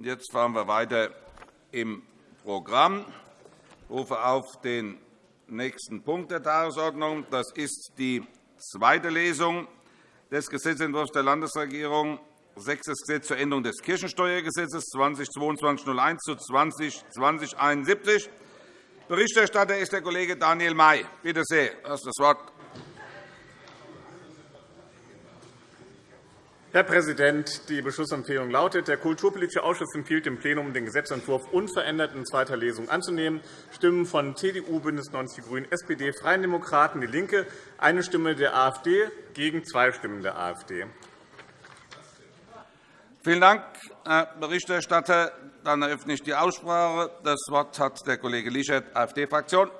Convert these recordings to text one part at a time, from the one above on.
Jetzt fahren wir weiter im Programm. Ich rufe auf den nächsten Punkt der Tagesordnung. Das ist die zweite Lesung des Gesetzentwurfs der Landesregierung, sechstes Gesetz zur Änderung des Kirchensteuergesetzes 2022-01 zu 202071. Berichterstatter ist der Kollege Daniel May. Bitte sehr, du das Wort. Herr Präsident! Die Beschlussempfehlung lautet, der Kulturpolitische Ausschuss empfiehlt dem Plenum, den Gesetzentwurf unverändert in zweiter Lesung anzunehmen. Stimmen von CDU, BÜNDNIS 90 die GRÜNEN, SPD, Freien Demokraten, DIE LINKE, eine Stimme der AfD gegen zwei Stimmen der AfD. Vielen Dank, Herr Berichterstatter. Dann eröffne ich die Aussprache. Das Wort hat der Kollege Lischert, AfD-Fraktion.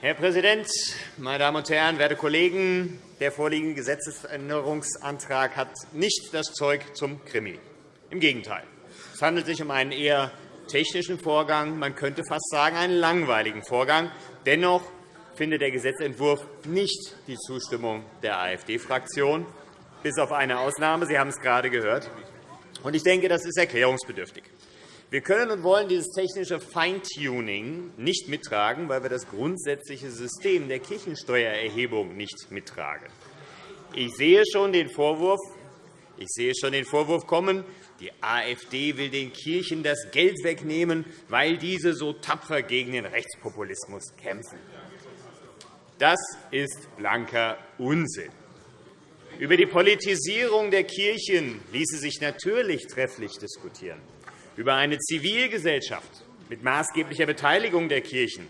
Herr Präsident, meine Damen und Herren, werte Kollegen! Der vorliegende Gesetzesänderungsantrag hat nicht das Zeug zum Krimi. Im Gegenteil. Es handelt sich um einen eher technischen Vorgang, man könnte fast sagen einen langweiligen Vorgang. Dennoch findet der Gesetzentwurf nicht die Zustimmung der AfD-Fraktion, bis auf eine Ausnahme. Sie haben es gerade gehört. Ich denke, das ist erklärungsbedürftig. Wir können und wollen dieses technische Feintuning nicht mittragen, weil wir das grundsätzliche System der Kirchensteuererhebung nicht mittragen. Ich sehe schon den Vorwurf, ich sehe schon den Vorwurf kommen, die AfD will den Kirchen das Geld wegnehmen, weil diese so tapfer gegen den Rechtspopulismus kämpfen. Das ist blanker Unsinn. Über die Politisierung der Kirchen ließe sich natürlich trefflich diskutieren über eine Zivilgesellschaft mit maßgeblicher Beteiligung der Kirchen,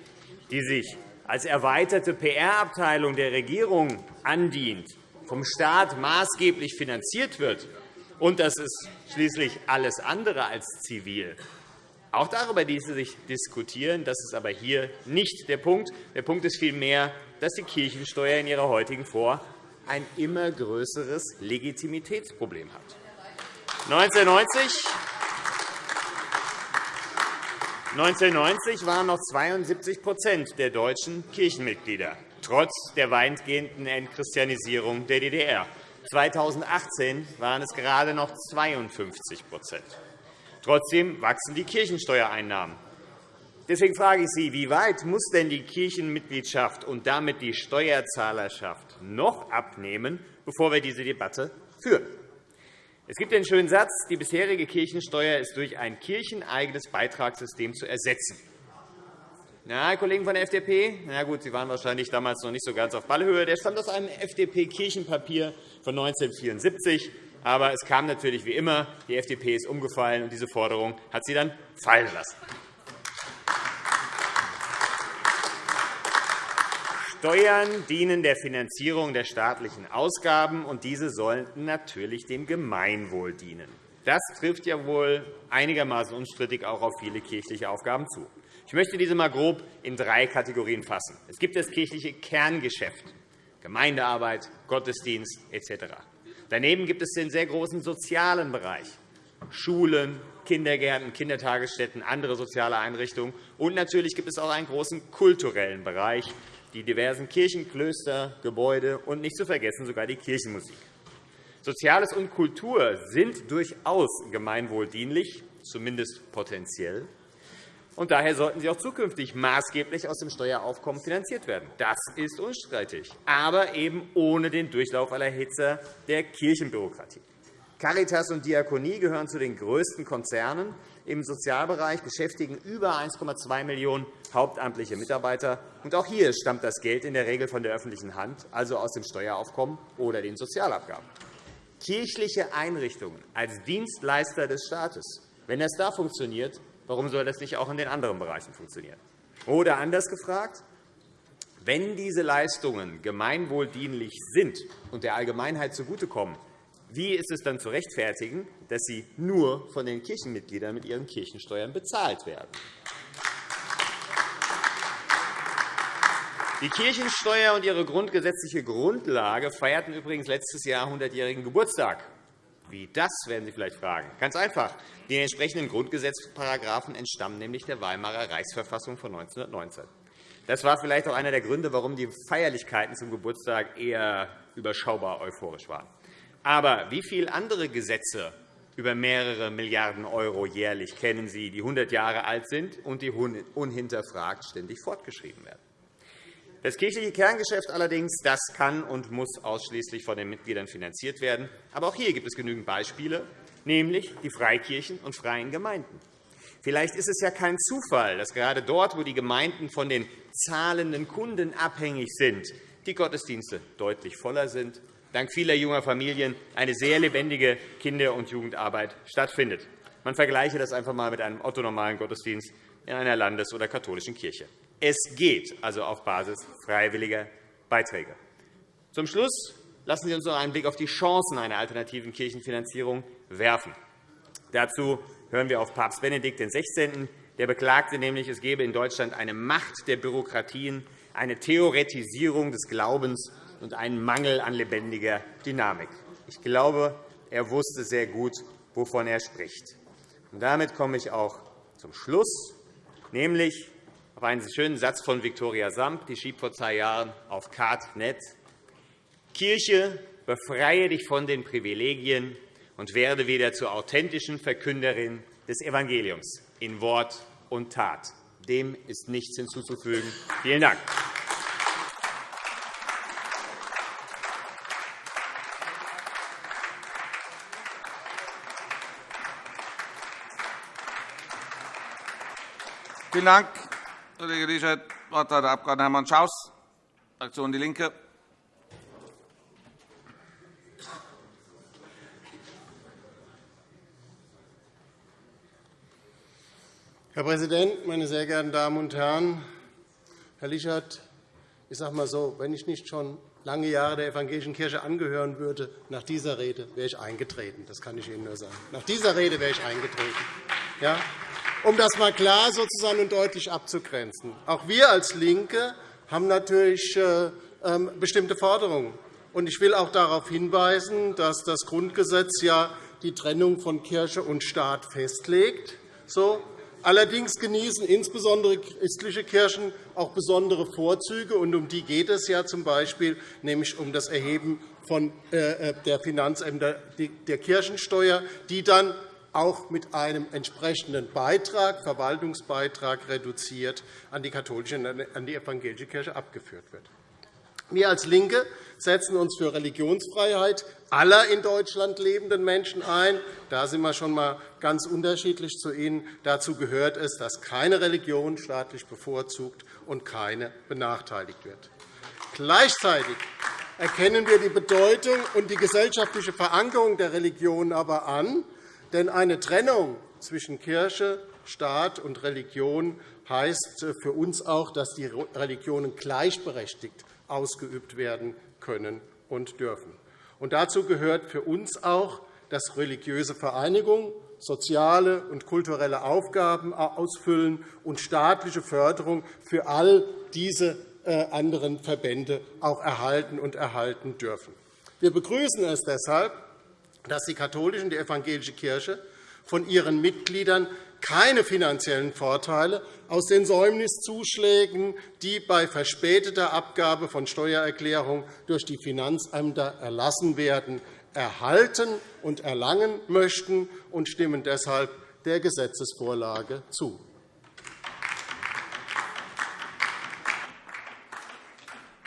die sich als erweiterte PR-Abteilung der Regierung andient, vom Staat maßgeblich finanziert wird, und das ist schließlich alles andere als zivil. Auch darüber ließe sich diskutieren. Das ist aber hier nicht der Punkt. Der Punkt ist vielmehr, dass die Kirchensteuer in ihrer heutigen Form ein immer größeres Legitimitätsproblem hat. 1990 1990 waren noch 72% der deutschen Kirchenmitglieder, trotz der weitgehenden Entchristianisierung der DDR. 2018 waren es gerade noch 52% Trotzdem wachsen die Kirchensteuereinnahmen. Deswegen frage ich Sie, wie weit muss denn die Kirchenmitgliedschaft und damit die Steuerzahlerschaft noch abnehmen, bevor wir diese Debatte führen? Es gibt den schönen Satz, die bisherige Kirchensteuer ist durch ein kircheneigenes Beitragssystem zu ersetzen. Na, Kollegen von der FDP, na gut, Sie waren wahrscheinlich damals noch nicht so ganz auf Ballhöhe. Der stammt aus einem FDP-Kirchenpapier von 1974. Aber es kam natürlich wie immer, die FDP ist umgefallen, und diese Forderung hat sie dann fallen lassen. Steuern dienen der Finanzierung der staatlichen Ausgaben, und diese sollten natürlich dem Gemeinwohl dienen. Das trifft ja wohl einigermaßen unstrittig auch auf viele kirchliche Aufgaben zu. Ich möchte diese einmal grob in drei Kategorien fassen. Es gibt das kirchliche Kerngeschäft, Gemeindearbeit, Gottesdienst etc. Daneben gibt es den sehr großen sozialen Bereich, Schulen, Kindergärten, Kindertagesstätten, andere soziale Einrichtungen. Und natürlich gibt es auch einen großen kulturellen Bereich, die diversen Kirchen, Klöster, Gebäude und nicht zu vergessen sogar die Kirchenmusik. Soziales und Kultur sind durchaus gemeinwohldienlich, zumindest potenziell. Und daher sollten sie auch zukünftig maßgeblich aus dem Steueraufkommen finanziert werden. Das ist unstreitig, aber eben ohne den Durchlauf aller Hitze der Kirchenbürokratie. Caritas und Diakonie gehören zu den größten Konzernen im Sozialbereich, beschäftigen über 1,2 Millionen hauptamtliche Mitarbeiter. Auch hier stammt das Geld in der Regel von der öffentlichen Hand, also aus dem Steueraufkommen oder den Sozialabgaben. Kirchliche Einrichtungen als Dienstleister des Staates, wenn das da funktioniert, warum soll das nicht auch in den anderen Bereichen funktionieren? Oder anders gefragt, wenn diese Leistungen gemeinwohldienlich sind und der Allgemeinheit zugutekommen, wie ist es dann zu rechtfertigen, dass sie nur von den Kirchenmitgliedern mit ihren Kirchensteuern bezahlt werden? Die Kirchensteuer und ihre grundgesetzliche Grundlage feierten übrigens letztes Jahr 100-jährigen Geburtstag. Wie das, werden Sie vielleicht fragen. Ganz einfach. Die entsprechenden Grundgesetzparagraphen entstammen nämlich der Weimarer Reichsverfassung von 1919. Das war vielleicht auch einer der Gründe, warum die Feierlichkeiten zum Geburtstag eher überschaubar euphorisch waren. Aber wie viele andere Gesetze über mehrere Milliarden € jährlich kennen Sie, die 100 Jahre alt sind und die unhinterfragt ständig fortgeschrieben werden? Das kirchliche Kerngeschäft allerdings das kann und muss ausschließlich von den Mitgliedern finanziert werden. Aber auch hier gibt es genügend Beispiele, nämlich die Freikirchen und freien Gemeinden. Vielleicht ist es ja kein Zufall, dass gerade dort, wo die Gemeinden von den zahlenden Kunden abhängig sind, die Gottesdienste deutlich voller sind, dank vieler junger Familien eine sehr lebendige Kinder- und Jugendarbeit stattfindet. Man vergleiche das einfach einmal mit einem otto-normalen Gottesdienst in einer Landes- oder katholischen Kirche. Es geht also auf Basis freiwilliger Beiträge. Zum Schluss lassen Sie uns noch einen Blick auf die Chancen einer alternativen Kirchenfinanzierung werfen. Dazu hören wir auf Papst Benedikt XVI. Der beklagte nämlich, es gebe in Deutschland eine Macht der Bürokratien, eine Theoretisierung des Glaubens und einen Mangel an lebendiger Dynamik. Ich glaube, er wusste sehr gut, wovon er spricht. Und damit komme ich auch zum Schluss, nämlich auf einen schönen Satz von Viktoria Samp, die schrieb vor zwei Jahren auf Card.net. Kirche, befreie dich von den Privilegien und werde wieder zur authentischen Verkünderin des Evangeliums in Wort und Tat. Dem ist nichts hinzuzufügen. Vielen Dank. Vielen Dank. Kollege Liescher. Das Wort hat der Abg. Hermann Schaus, Fraktion DIE LINKE. Herr Präsident, meine sehr geehrten Damen und Herren! Herr Lischert, ich sage mal so, wenn ich nicht schon lange Jahre der evangelischen Kirche angehören würde, nach dieser Rede wäre ich eingetreten. Das kann ich Ihnen nur sagen. Nach dieser Rede wäre ich eingetreten. Ja? Um das einmal klar sozusagen und deutlich abzugrenzen. Auch wir als LINKE haben natürlich äh, ähm, bestimmte Forderungen. Ich will auch darauf hinweisen, dass das Grundgesetz die Trennung von Kirche und Staat festlegt. Allerdings genießen insbesondere christliche Kirchen auch besondere Vorzüge, und um die geht es ja z. Nämlich um das Erheben von äh, äh, der Finanzämter der Kirchensteuer, die dann auch mit einem entsprechenden Beitrag, Verwaltungsbeitrag reduziert an die katholische an die evangelische Kirche abgeführt wird. Wir als LINKE setzen uns für Religionsfreiheit aller in Deutschland lebenden Menschen ein. Da sind wir schon einmal ganz unterschiedlich zu Ihnen. Dazu gehört es, dass keine Religion staatlich bevorzugt und keine benachteiligt wird. Gleichzeitig erkennen wir die Bedeutung und die gesellschaftliche Verankerung der Religion aber an, denn eine Trennung zwischen Kirche, Staat und Religion heißt für uns auch, dass die Religionen gleichberechtigt ausgeübt werden können und dürfen. Und dazu gehört für uns auch, dass religiöse Vereinigungen soziale und kulturelle Aufgaben ausfüllen und staatliche Förderung für all diese äh, anderen Verbände auch erhalten und erhalten dürfen. Wir begrüßen es deshalb, dass die katholische und die evangelische Kirche von ihren Mitgliedern keine finanziellen Vorteile aus den Säumniszuschlägen, die bei verspäteter Abgabe von Steuererklärungen durch die Finanzämter erlassen werden, erhalten und erlangen möchten und stimmen deshalb der Gesetzesvorlage zu.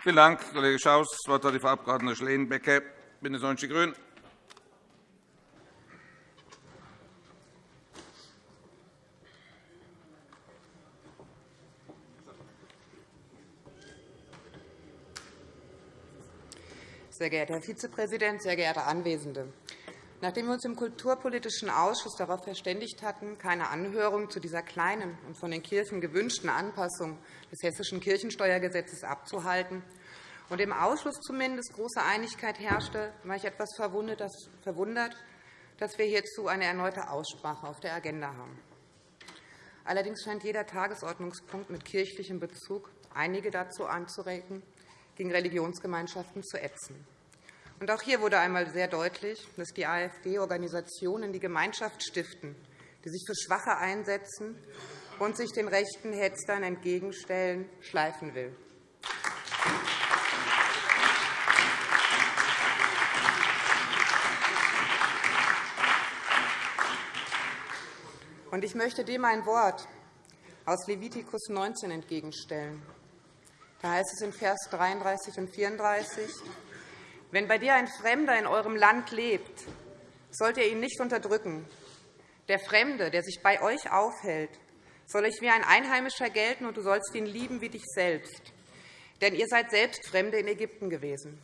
Vielen Dank, Kollege Schaus. Das Wort hat die Frau Abg. Schleenbecke, BÜNDNIS 90 die GRÜNEN. Sehr geehrter Herr Vizepräsident, sehr geehrte Anwesende! Nachdem wir uns im Kulturpolitischen Ausschuss darauf verständigt hatten, keine Anhörung zu dieser kleinen und von den Kirchen gewünschten Anpassung des Hessischen Kirchensteuergesetzes abzuhalten und im Ausschuss zumindest große Einigkeit herrschte, war ich etwas verwundert, dass wir hierzu eine erneute Aussprache auf der Agenda haben. Allerdings scheint jeder Tagesordnungspunkt mit kirchlichem Bezug einige dazu anzuregen, gegen Religionsgemeinschaften zu ätzen. Auch hier wurde einmal sehr deutlich, dass die AfD Organisationen die Gemeinschaft stiften, die sich für Schwache einsetzen und sich den rechten Hetzern entgegenstellen, schleifen will. Ich möchte dem ein Wort aus Levitikus 19 entgegenstellen. Da heißt es in Vers 33 und 34, wenn bei dir ein Fremder in eurem Land lebt, sollt ihr ihn nicht unterdrücken. Der Fremde, der sich bei euch aufhält, soll euch wie ein Einheimischer gelten, und du sollst ihn lieben wie dich selbst. Denn ihr seid selbst Fremde in Ägypten gewesen.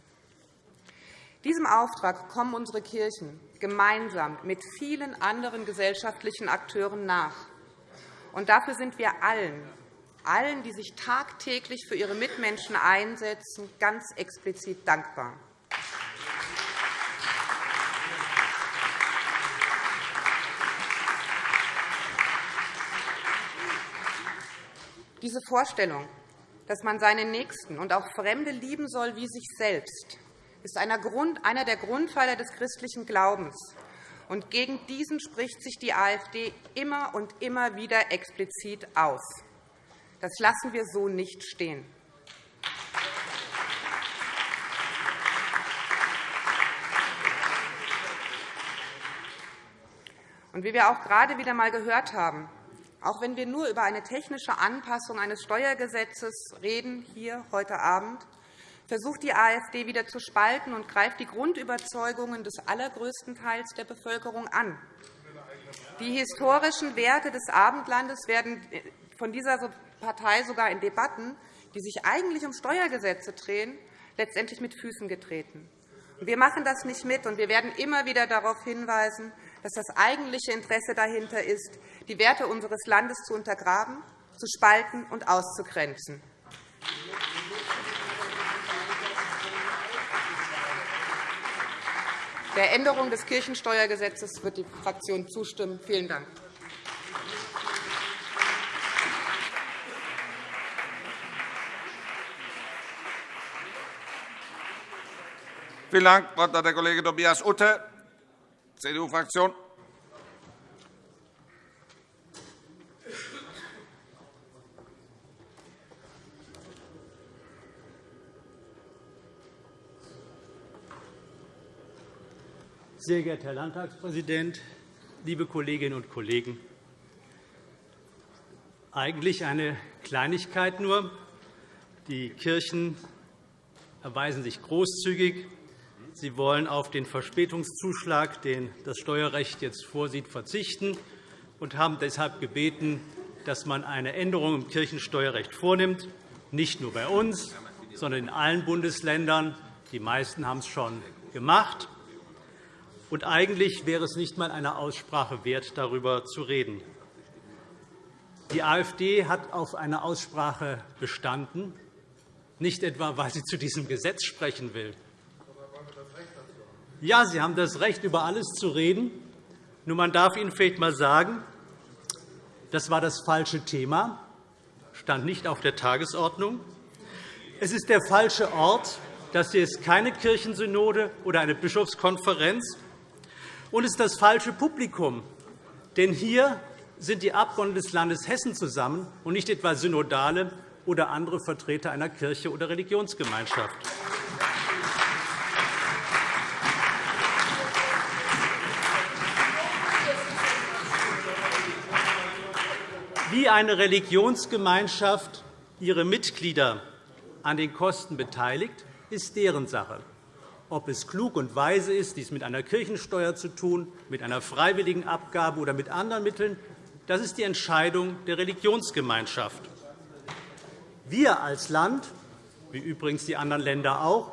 Diesem Auftrag kommen unsere Kirchen gemeinsam mit vielen anderen gesellschaftlichen Akteuren nach. Und dafür sind wir allen, allen, die sich tagtäglich für ihre Mitmenschen einsetzen, ganz explizit dankbar. Diese Vorstellung, dass man seine Nächsten und auch Fremde lieben soll wie sich selbst, ist einer der Grundpfeiler des christlichen Glaubens. Und gegen diesen spricht sich die AfD immer und immer wieder explizit aus. Das lassen wir so nicht stehen. Und wie wir auch gerade wieder einmal gehört haben, auch wenn wir nur über eine technische Anpassung eines Steuergesetzes reden, hier heute Abend, versucht die AfD wieder zu spalten und greift die Grundüberzeugungen des allergrößten Teils der Bevölkerung an. Die historischen Werte des Abendlandes werden von dieser Partei sogar in Debatten, die sich eigentlich um Steuergesetze drehen, letztendlich mit Füßen getreten. Wir machen das nicht mit, und wir werden immer wieder darauf hinweisen, dass das eigentliche Interesse dahinter ist, die Werte unseres Landes zu untergraben, zu spalten und auszugrenzen. Der Änderung des Kirchensteuergesetzes wird die Fraktion zustimmen. Vielen Dank. Vielen Dank. Wort hat der Kollege Tobias Utte, CDU-Fraktion. Sehr geehrter Herr Landtagspräsident, liebe Kolleginnen und Kollegen! Eigentlich eine Kleinigkeit nur. Die Kirchen erweisen sich großzügig. Sie wollen auf den Verspätungszuschlag, den das Steuerrecht jetzt vorsieht, verzichten und haben deshalb gebeten, dass man eine Änderung im Kirchensteuerrecht vornimmt, nicht nur bei uns, sondern in allen Bundesländern. Die meisten haben es schon gemacht. Und eigentlich wäre es nicht einmal eine Aussprache wert, darüber zu reden. Die AfD hat auf eine Aussprache bestanden, nicht etwa, weil sie zu diesem Gesetz sprechen will. Ja, Sie haben das Recht, über alles zu reden. Nur man darf Ihnen vielleicht einmal sagen, das war das falsche Thema, stand nicht auf der Tagesordnung. Es ist der falsche Ort. Das hier ist keine Kirchensynode oder eine Bischofskonferenz, und es ist das falsche Publikum. Denn hier sind die Abgeordneten des Landes Hessen zusammen und nicht etwa Synodale oder andere Vertreter einer Kirche oder Religionsgemeinschaft. Wie eine Religionsgemeinschaft ihre Mitglieder an den Kosten beteiligt, ist deren Sache. Ob es klug und weise ist, dies mit einer Kirchensteuer zu tun, mit einer freiwilligen Abgabe oder mit anderen Mitteln, das ist die Entscheidung der Religionsgemeinschaft. Wir als Land, wie übrigens die anderen Länder auch,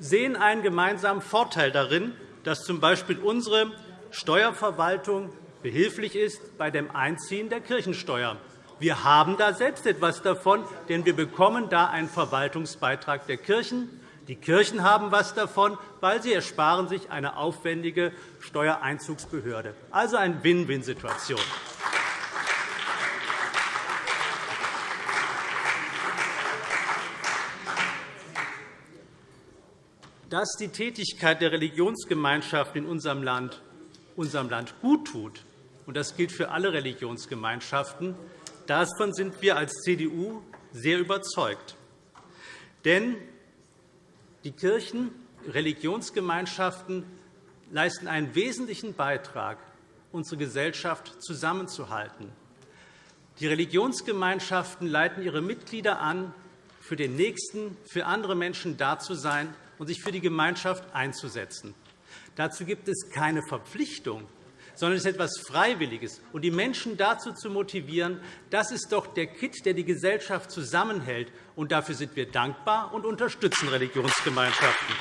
sehen einen gemeinsamen Vorteil darin, dass z. B. unsere Steuerverwaltung behilflich ist bei dem Einziehen der Kirchensteuer. Wir haben da selbst etwas davon, denn wir bekommen da einen Verwaltungsbeitrag der Kirchen. Die Kirchen haben etwas davon, weil sie ersparen sich eine aufwendige Steuereinzugsbehörde. Also eine Win-Win-Situation. dass die Tätigkeit der Religionsgemeinschaften in unserem Land unserem Land gut tut, und das gilt für alle Religionsgemeinschaften, davon sind wir als CDU sehr überzeugt. Denn die Kirchen, Religionsgemeinschaften leisten einen wesentlichen Beitrag, unsere Gesellschaft zusammenzuhalten. Die Religionsgemeinschaften leiten ihre Mitglieder an, für den Nächsten, für andere Menschen da zu sein und sich für die Gemeinschaft einzusetzen. Dazu gibt es keine Verpflichtung, sondern es ist etwas Freiwilliges. Und die Menschen dazu zu motivieren, das ist doch der Kitt, der die Gesellschaft zusammenhält. Und dafür sind wir dankbar und unterstützen Religionsgemeinschaften.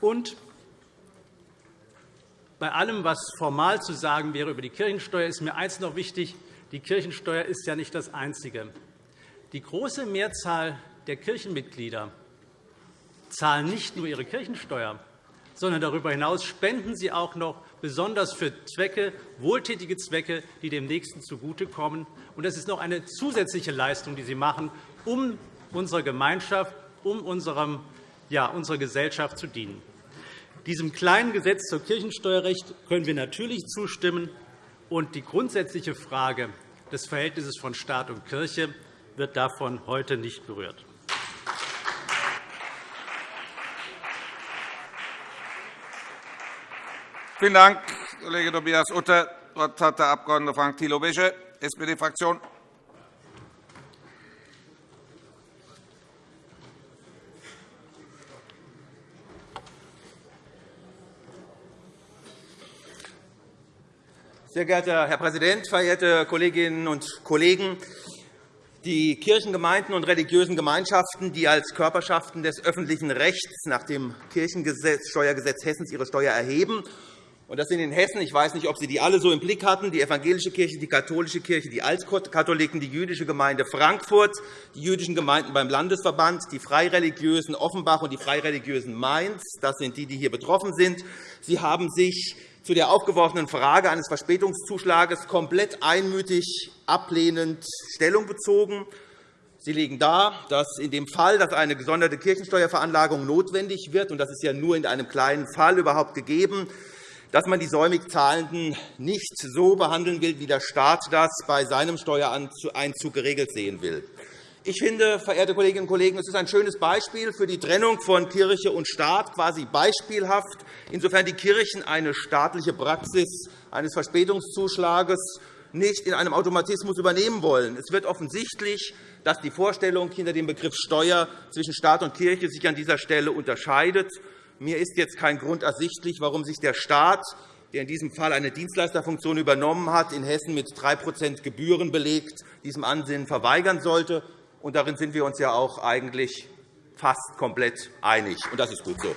Und bei allem, was formal zu sagen wäre über die Kirchensteuer, ist mir eines noch wichtig. Die Kirchensteuer ist ja nicht das Einzige. Die große Mehrzahl der Kirchenmitglieder zahlen nicht nur ihre Kirchensteuer, sondern darüber hinaus spenden sie auch noch besonders für Zwecke, wohltätige Zwecke, die dem Nächsten zugutekommen. Das ist noch eine zusätzliche Leistung, die sie machen, um unserer Gemeinschaft, um unserer Gesellschaft zu dienen. Diesem kleinen Gesetz zur Kirchensteuerrecht können wir natürlich zustimmen. Und die grundsätzliche Frage des Verhältnisses von Staat und Kirche wird davon heute nicht berührt. Vielen Dank, Kollege Tobias Utter. Das Wort hat der Abg. Frank Thilo Wesche, SPD-Fraktion. Sehr geehrter Herr Präsident, verehrte Kolleginnen und Kollegen! Die Kirchengemeinden und religiösen Gemeinschaften, die als Körperschaften des öffentlichen Rechts nach dem Kirchensteuergesetz Hessens ihre Steuer erheben, und das sind in Hessen, ich weiß nicht, ob Sie die alle so im Blick hatten, die evangelische Kirche, die katholische Kirche, die Altkatholiken, die jüdische Gemeinde Frankfurt, die jüdischen Gemeinden beim Landesverband, die Freireligiösen Offenbach und die Freireligiösen Mainz. Das sind die, die hier betroffen sind. Sie haben sich zu der aufgeworfenen Frage eines Verspätungszuschlages komplett einmütig ablehnend Stellung bezogen. Sie legen dar, dass in dem Fall, dass eine gesonderte Kirchensteuerveranlagung notwendig wird, und das ist ja nur in einem kleinen Fall überhaupt gegeben, dass man die säumig Zahlenden nicht so behandeln will, wie der Staat das bei seinem Steuereinzug geregelt sehen will. Ich finde, verehrte Kolleginnen und Kollegen, es ist ein schönes Beispiel für die Trennung von Kirche und Staat, quasi beispielhaft, insofern die Kirchen eine staatliche Praxis eines Verspätungszuschlages nicht in einem Automatismus übernehmen wollen. Es wird offensichtlich, dass die Vorstellung hinter dem Begriff Steuer zwischen Staat und Kirche sich an dieser Stelle unterscheidet. Mir ist jetzt kein Grund ersichtlich, warum sich der Staat, der in diesem Fall eine Dienstleisterfunktion übernommen hat, in Hessen mit 3% Gebühren belegt, diesem Ansinnen verweigern sollte. Und darin sind wir uns ja auch eigentlich fast komplett einig. Und das ist gut so.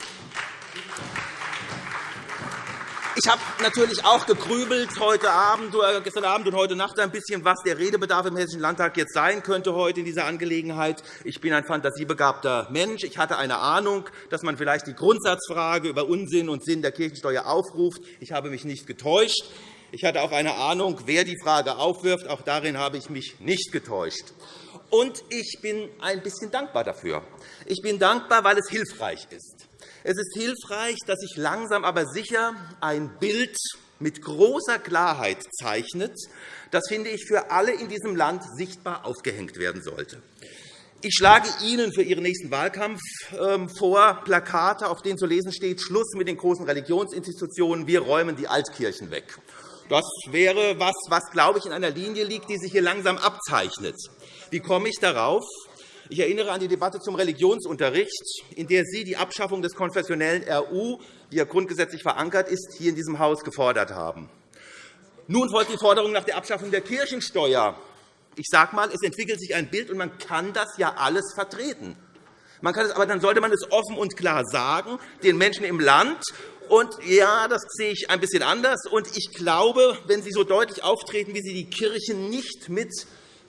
Ich habe natürlich auch gegrübelt heute Abend, oder gestern Abend und heute Nacht ein bisschen, was der Redebedarf im Hessischen Landtag jetzt sein könnte heute in dieser Angelegenheit. Ich bin ein fantasiebegabter Mensch. Ich hatte eine Ahnung, dass man vielleicht die Grundsatzfrage über Unsinn und Sinn der Kirchensteuer aufruft. Ich habe mich nicht getäuscht. Ich hatte auch eine Ahnung, wer die Frage aufwirft. Auch darin habe ich mich nicht getäuscht. Und ich bin ein bisschen dankbar dafür. Ich bin dankbar, weil es hilfreich ist. Es ist hilfreich, dass sich langsam aber sicher ein Bild mit großer Klarheit zeichnet, das, finde ich, für alle in diesem Land sichtbar aufgehängt werden sollte. Ich schlage Ihnen für Ihren nächsten Wahlkampf ähm, vor Plakate, auf denen zu lesen steht, Schluss mit den großen Religionsinstitutionen, wir räumen die Altkirchen weg. Das wäre etwas, was, glaube ich, in einer Linie liegt, die sich hier langsam abzeichnet. Wie komme ich darauf? Ich erinnere an die Debatte zum Religionsunterricht, in der Sie die Abschaffung des konfessionellen RU, wie er grundgesetzlich verankert ist, hier in diesem Haus gefordert haben. Nun folgt die Forderung nach der Abschaffung der Kirchensteuer. Ich sage einmal, es entwickelt sich ein Bild, und man kann das ja alles vertreten. Man kann es, aber dann sollte man es offen und klar sagen, den Menschen im Land und ja, das sehe ich ein bisschen anders. Und ich glaube, wenn Sie so deutlich auftreten, wie Sie die Kirchen nicht mitnehmen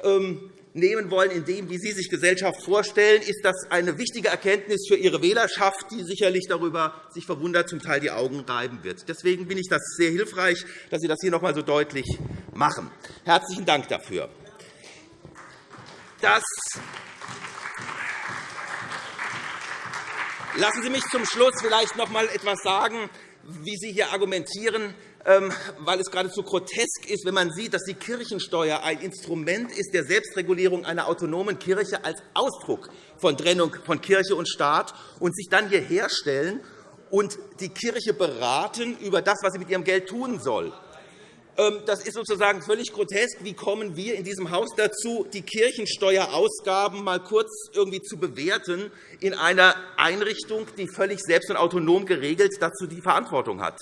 ähm, wollen, in dem, wie Sie sich Gesellschaft vorstellen, ist das eine wichtige Erkenntnis für Ihre Wählerschaft, die sicherlich darüber sich verwundert zum Teil die Augen reiben wird. Deswegen bin ich das sehr hilfreich, dass Sie das hier noch einmal so deutlich machen. Herzlichen Dank dafür. Das Lassen Sie mich zum Schluss vielleicht noch einmal etwas sagen, wie Sie hier argumentieren, weil es geradezu grotesk ist, wenn man sieht, dass die Kirchensteuer ein Instrument ist der Selbstregulierung einer autonomen Kirche als Ausdruck von Trennung von Kirche und Staat und sich dann hierher stellen und die Kirche beraten über das, was sie mit ihrem Geld tun soll. Ähm, das ist sozusagen völlig grotesk. Wie kommen wir in diesem Haus dazu, die Kirchensteuerausgaben mal kurz irgendwie zu bewerten in einer Einrichtung, die völlig selbst und autonom geregelt dazu die Verantwortung hat?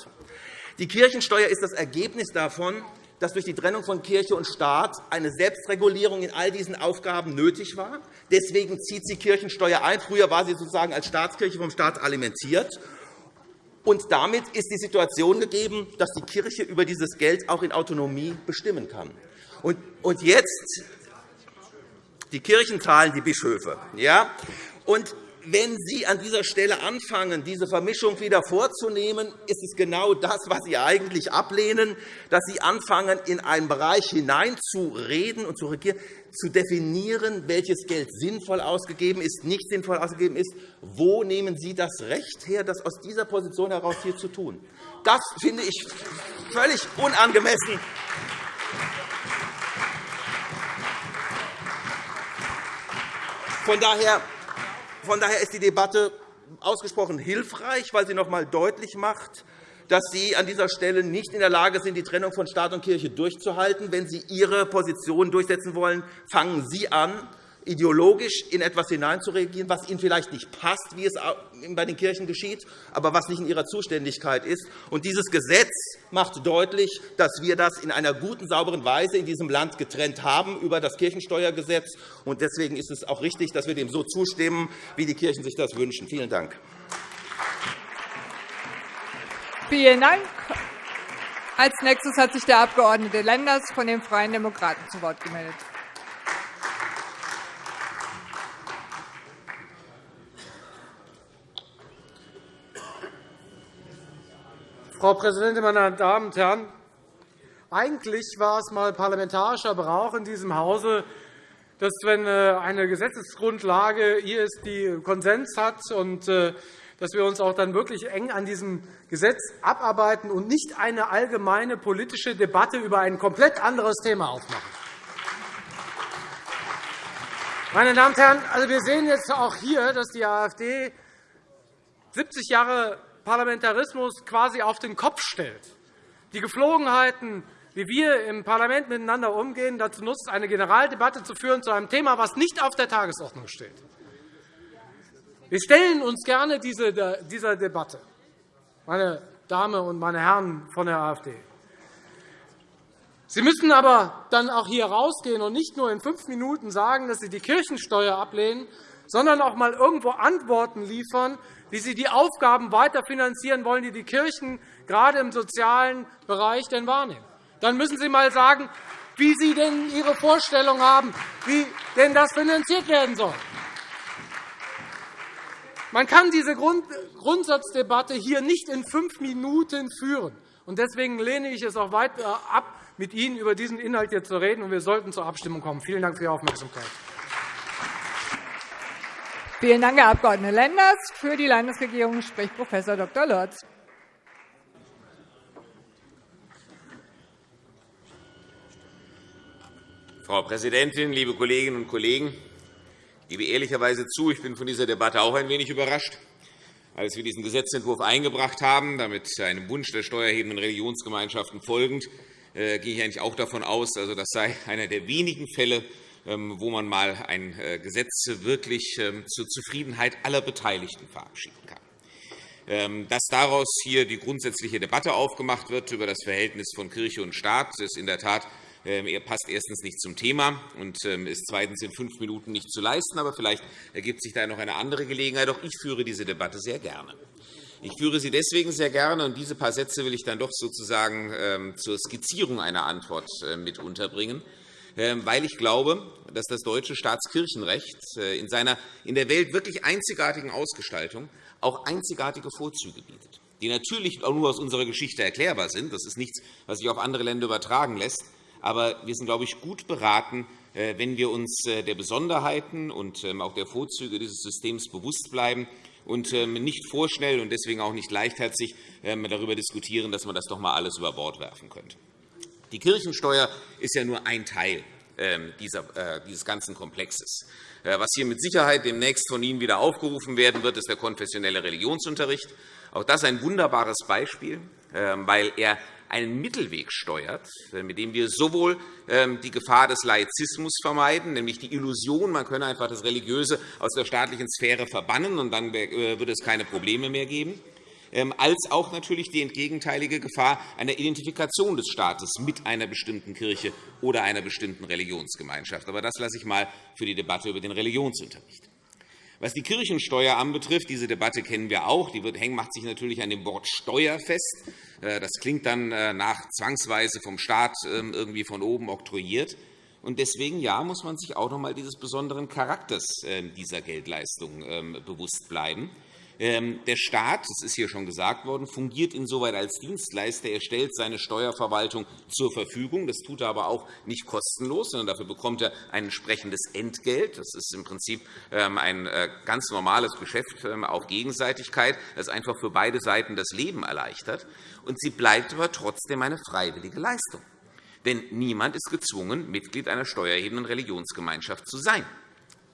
Die Kirchensteuer ist das Ergebnis davon, dass durch die Trennung von Kirche und Staat eine Selbstregulierung in all diesen Aufgaben nötig war. Deswegen zieht sie Kirchensteuer ein. Früher war sie sozusagen als Staatskirche vom Staat alimentiert. Und damit ist die Situation gegeben, dass die Kirche über dieses Geld auch in Autonomie bestimmen kann. Und jetzt die Kirchen zahlen die Bischöfe. Ja? Und wenn Sie an dieser Stelle anfangen, diese Vermischung wieder vorzunehmen, ist es genau das, was Sie eigentlich ablehnen, dass Sie anfangen, in einen Bereich hineinzureden und zu regieren, zu definieren, welches Geld sinnvoll ausgegeben ist, nicht sinnvoll ausgegeben ist. Wo nehmen Sie das Recht her, das aus dieser Position heraus hier zu tun? Das finde ich völlig unangemessen. Von daher von daher ist die Debatte ausgesprochen hilfreich, weil sie noch einmal deutlich macht, dass Sie an dieser Stelle nicht in der Lage sind, die Trennung von Staat und Kirche durchzuhalten. Wenn Sie Ihre Position durchsetzen wollen, fangen Sie an, ideologisch in etwas hineinzuregieren, was Ihnen vielleicht nicht passt, wie es bei den Kirchen geschieht, aber was nicht in Ihrer Zuständigkeit ist. Und dieses Gesetz macht deutlich, dass wir das in einer guten, sauberen Weise in diesem Land getrennt haben über das Kirchensteuergesetz. Und deswegen ist es auch richtig, dass wir dem so zustimmen, wie die Kirchen sich das wünschen. Vielen Dank. Vielen Dank. Als nächstes hat sich der Abg. Lenders von den Freien Demokraten zu Wort gemeldet. Frau Präsidentin, meine Damen und Herren! Eigentlich war es einmal parlamentarischer Brauch in diesem Hause, dass, wenn äh, eine Gesetzesgrundlage hier ist, die Konsens hat, und äh, dass wir uns auch dann wirklich eng an diesem Gesetz abarbeiten und nicht eine allgemeine politische Debatte über ein komplett anderes Thema aufmachen. Meine Damen und Herren, also wir sehen jetzt auch hier, dass die AfD 70 Jahre Parlamentarismus quasi auf den Kopf stellt. Die Geflogenheiten, wie wir im Parlament miteinander umgehen, dazu nutzt, eine Generaldebatte zu führen zu einem Thema, das nicht auf der Tagesordnung steht. Wir stellen uns gerne dieser Debatte, meine Damen und meine Herren von der AfD. Sie müssen aber dann auch hier rausgehen und nicht nur in fünf Minuten sagen, dass Sie die Kirchensteuer ablehnen, sondern auch einmal irgendwo Antworten liefern, wie Sie die Aufgaben weiterfinanzieren wollen, die die Kirchen gerade im sozialen Bereich denn wahrnehmen. Dann müssen Sie einmal sagen, wie Sie denn Ihre Vorstellung haben, wie denn das finanziert werden soll. Man kann diese Grundsatzdebatte hier nicht in fünf Minuten führen. Deswegen lehne ich es auch weiter ab, mit Ihnen über diesen Inhalt hier zu reden. Wir sollten zur Abstimmung kommen. Vielen Dank für Ihre Aufmerksamkeit. Vielen Dank, Herr Abg. Lenders. Für die Landesregierung spricht Prof. Dr. Lorz. Frau Präsidentin, liebe Kolleginnen und Kollegen! Ich gebe ehrlicherweise zu, ich bin von dieser Debatte auch ein wenig überrascht. Als wir diesen Gesetzentwurf eingebracht haben, damit einem Wunsch der steuerhebenden Religionsgemeinschaften folgend, äh, gehe ich eigentlich auch davon aus, also das sei einer der wenigen Fälle, wo man einmal ein äh, Gesetz wirklich ähm, zur Zufriedenheit aller Beteiligten verabschieden kann. Ähm, dass daraus hier die grundsätzliche Debatte aufgemacht wird über das Verhältnis von Kirche und Staat, ist in der Tat passt erstens nicht zum Thema und ist zweitens in fünf Minuten nicht zu leisten. Aber vielleicht ergibt sich da noch eine andere Gelegenheit. Auch ich führe diese Debatte sehr gerne. Ich führe sie deswegen sehr gerne, und diese paar Sätze will ich dann doch sozusagen zur Skizzierung einer Antwort äh, mit unterbringen. Ähm, weil ich glaube, dass das deutsche Staatskirchenrecht äh, in seiner in der Welt wirklich einzigartigen Ausgestaltung auch einzigartige Vorzüge bietet, die natürlich auch nur aus unserer Geschichte erklärbar sind. Das ist nichts, was sich auf andere Länder übertragen lässt, Aber wir sind, glaube ich, gut beraten, äh, wenn wir uns äh, der Besonderheiten und ähm, auch der Vorzüge dieses Systems bewusst bleiben und ähm, nicht vorschnell und deswegen auch nicht leichtherzig darüber diskutieren, dass man das doch einmal alles über Bord werfen könnte. Die Kirchensteuer ist ja nur ein Teil dieses ganzen Komplexes. Was hier mit Sicherheit demnächst von Ihnen wieder aufgerufen werden wird, ist der konfessionelle Religionsunterricht. Auch das ist ein wunderbares Beispiel, weil er einen Mittelweg steuert, äh, mit dem wir sowohl ähm, die Gefahr des Laizismus vermeiden, nämlich die Illusion, man könne einfach das Religiöse aus der staatlichen Sphäre verbannen, und dann äh, würde es keine Probleme mehr geben, ähm, als auch natürlich die entgegenteilige Gefahr einer Identifikation des Staates mit einer bestimmten Kirche oder einer bestimmten Religionsgemeinschaft. Aber das lasse ich einmal für die Debatte über den Religionsunterricht. Was die Kirchensteuer anbetrifft, diese Debatte kennen wir auch, die macht sich natürlich an dem Wort Steuer fest. Äh, das klingt dann äh, nach zwangsweise vom Staat ähm, irgendwie von oben oktroyiert. Und deswegen ja, muss man sich auch noch einmal dieses besonderen Charakters äh, dieser Geldleistung ähm, bewusst bleiben. Ähm, der Staat, das ist hier schon gesagt worden, fungiert insoweit als Dienstleister. Er stellt seine Steuerverwaltung zur Verfügung. Das tut er aber auch nicht kostenlos, sondern dafür bekommt er ein entsprechendes Entgelt. Das ist im Prinzip ähm, ein äh, ganz normales Geschäft ähm, auf Gegenseitigkeit, das einfach für beide Seiten das Leben erleichtert. Und sie bleibt aber trotzdem eine freiwillige Leistung. Denn niemand ist gezwungen, Mitglied einer steuerhebenden Religionsgemeinschaft zu sein.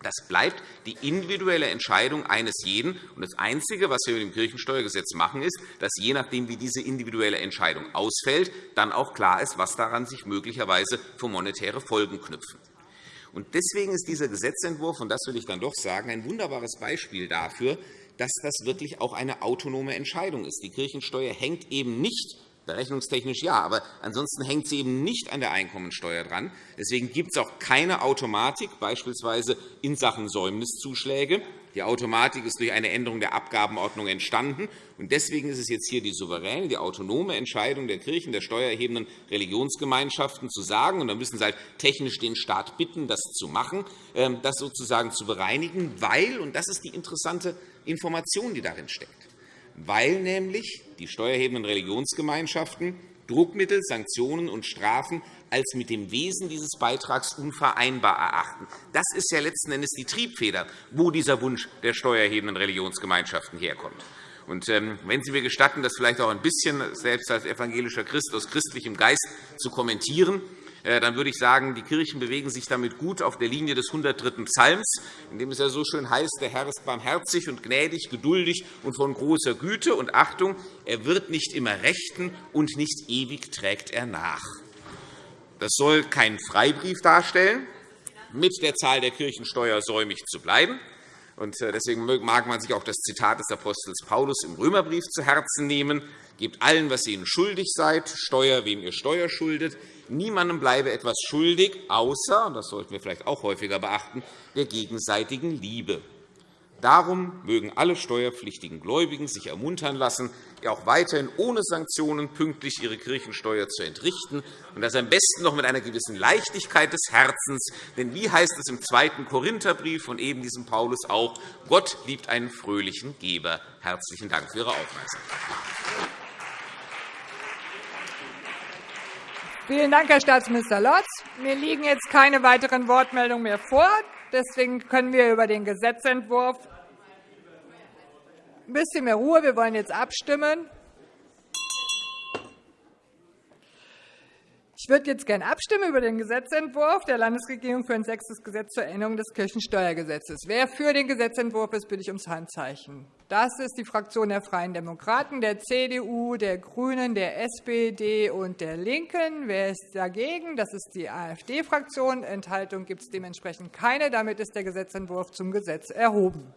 Das bleibt die individuelle Entscheidung eines jeden. Das Einzige, was wir mit dem Kirchensteuergesetz machen, ist, dass je nachdem, wie diese individuelle Entscheidung ausfällt, dann auch klar ist, was daran sich möglicherweise für monetäre Folgen knüpfen. Deswegen ist dieser Gesetzentwurf, und das will ich dann doch sagen, ein wunderbares Beispiel dafür, dass das wirklich auch eine autonome Entscheidung ist. Die Kirchensteuer hängt eben nicht Berechnungstechnisch ja, aber ansonsten hängt sie eben nicht an der Einkommensteuer dran. Deswegen gibt es auch keine Automatik, beispielsweise in Sachen Säumniszuschläge. Die Automatik ist durch eine Änderung der Abgabenordnung entstanden. Deswegen ist es jetzt hier die souveräne, die autonome Entscheidung der Kirchen, der steuererhebenden Religionsgemeinschaften zu sagen, und da müssen sie halt technisch den Staat bitten, das zu machen, ähm, das sozusagen zu bereinigen, weil, und das ist die interessante Information, die darin steckt, weil nämlich die steuerhebenden Religionsgemeinschaften Druckmittel, Sanktionen und Strafen als mit dem Wesen dieses Beitrags unvereinbar erachten. Das ist ja letzten Endes die Triebfeder, wo dieser Wunsch der steuerhebenden Religionsgemeinschaften herkommt. Und, ähm, wenn Sie mir gestatten, das vielleicht auch ein bisschen selbst als evangelischer Christ aus christlichem Geist zu kommentieren, dann würde ich sagen, die Kirchen bewegen sich damit gut auf der Linie des 103. Psalms, in dem es ja so schön heißt, der Herr ist barmherzig und gnädig, geduldig und von großer Güte. Und Achtung, er wird nicht immer rechten, und nicht ewig trägt er nach. Das soll keinen Freibrief darstellen, mit der Zahl der Kirchensteuer säumig zu bleiben. Äh, deswegen mag man sich auch das Zitat des Apostels Paulus im Römerbrief zu Herzen nehmen. Gebt allen, was ihr ihnen schuldig seid, Steuer, wem ihr Steuer schuldet, Niemandem bleibe etwas schuldig, außer, und das sollten wir vielleicht auch häufiger beachten, der gegenseitigen Liebe. Darum mögen alle steuerpflichtigen Gläubigen sich ermuntern lassen, auch weiterhin ohne Sanktionen pünktlich ihre Kirchensteuer zu entrichten, und das am besten noch mit einer gewissen Leichtigkeit des Herzens. Denn wie heißt es im zweiten Korintherbrief von eben diesem Paulus auch, Gott liebt einen fröhlichen Geber. Herzlichen Dank für Ihre Aufmerksamkeit. Vielen Dank, Herr Staatsminister Lorz. Mir liegen jetzt keine weiteren Wortmeldungen mehr vor. Deswegen können wir über den Gesetzentwurf ein bisschen mehr Ruhe. Wir wollen jetzt abstimmen. Ich würde jetzt gerne abstimmen über den Gesetzentwurf der Landesregierung für ein sechstes Gesetz zur Änderung des Kirchensteuergesetzes. Wer für den Gesetzentwurf ist, bitte ich ums Handzeichen. Das ist die Fraktion der Freien Demokraten, der CDU, der GRÜNEN, der SPD und der LINKEN. Wer ist dagegen? Das ist die AfD-Fraktion. Enthaltung gibt es dementsprechend keine. Damit ist der Gesetzentwurf zum Gesetz erhoben.